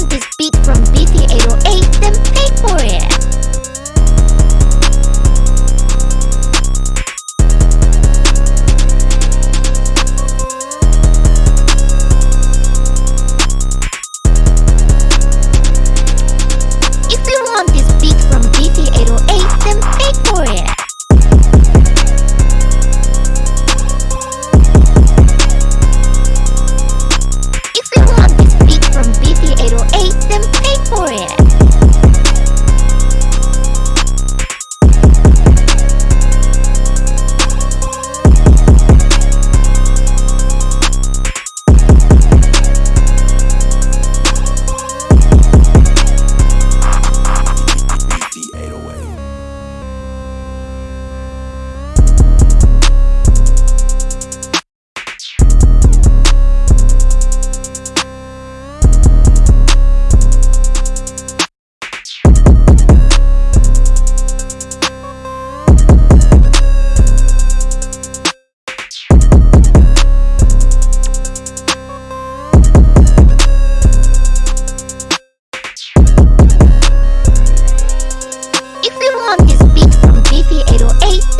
want this beat from BT808, then pay for it.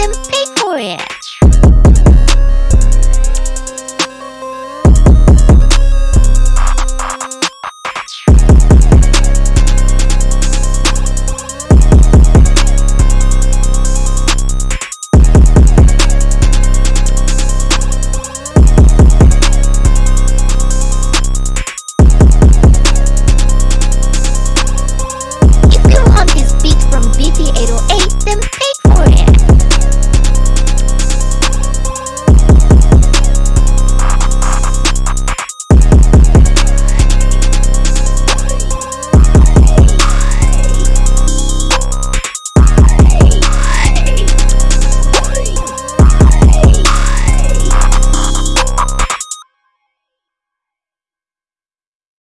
them pay for it.